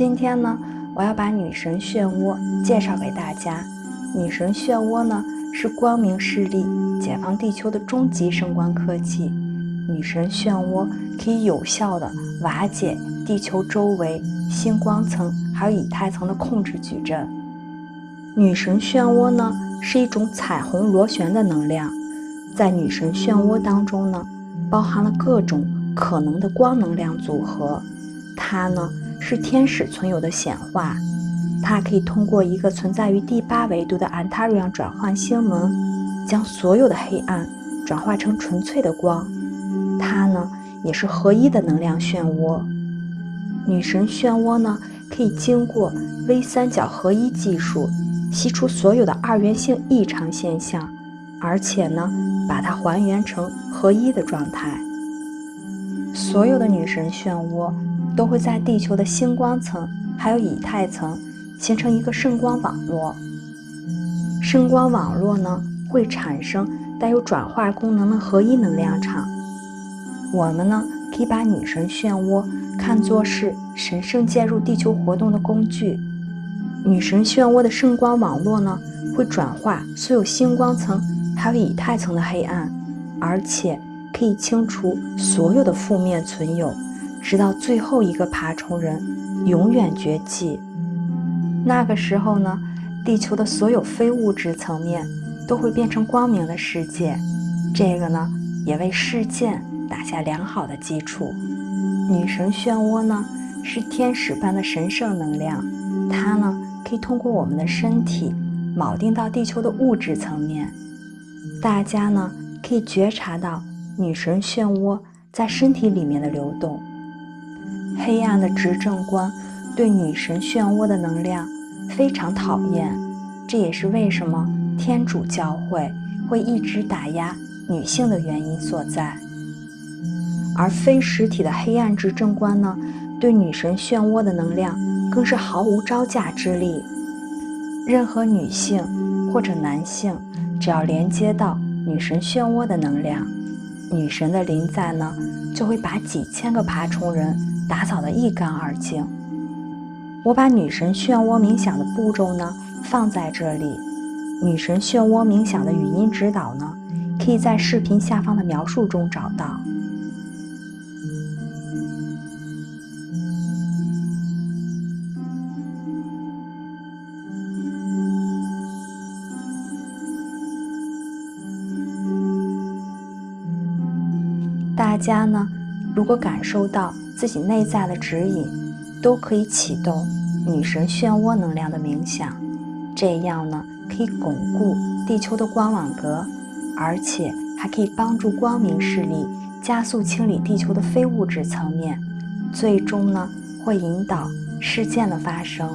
今天呢，我要把女神漩涡介绍给大家。女神漩涡呢，是光明势力解放地球的终极声光科技。女神漩涡可以有效的瓦解地球周围星光层还有以太层的控制矩阵。女神漩涡呢，是一种彩虹螺旋的能量，在女神漩涡当中呢，包含了各种可能的光能量组合。它呢。是天使存有的显化，它可以通过一个存在于第八维度的安塔瑞昂转换星门，将所有的黑暗转化成纯粹的光。它呢，也是合一的能量漩涡。女神漩涡呢，可以经过微三角合一技术，吸出所有的二元性异常现象，而且呢，把它还原成合一的状态。所有的女神漩涡。都会在地球的星光层还有以太层形成一个圣光网络。圣光网络呢，会产生带有转化功能的合一能量场。我们呢，可以把女神漩涡看作是神圣介入地球活动的工具。女神漩涡的圣光网络呢，会转化所有星光层还有以太层的黑暗，而且可以清除所有的负面存有。直到最后一个爬虫人永远绝迹，那个时候呢，地球的所有非物质层面都会变成光明的世界。这个呢，也为事件打下良好的基础。女神漩涡呢，是天使般的神圣能量，它呢，可以通过我们的身体铆定到地球的物质层面。大家呢，可以觉察到女神漩涡在身体里面的流动。黑暗的执政官对女神漩涡的能量非常讨厌，这也是为什么天主教会会一直打压女性的原因所在。而非实体的黑暗执政官呢，对女神漩涡的能量更是毫无招架之力。任何女性或者男性，只要连接到女神漩涡的能量，女神的临在呢，就会把几千个爬虫人。打扫得一干二净。我把女神漩涡冥想的步骤呢放在这里，女神漩涡冥想的语音指导呢，可以在视频下方的描述中找到。大家呢，如果感受到。自己内在的指引，都可以启动女神漩涡能量的冥想，这样呢可以巩固地球的光网格，而且还可以帮助光明势力加速清理地球的非物质层面，最终呢会引导事件的发生。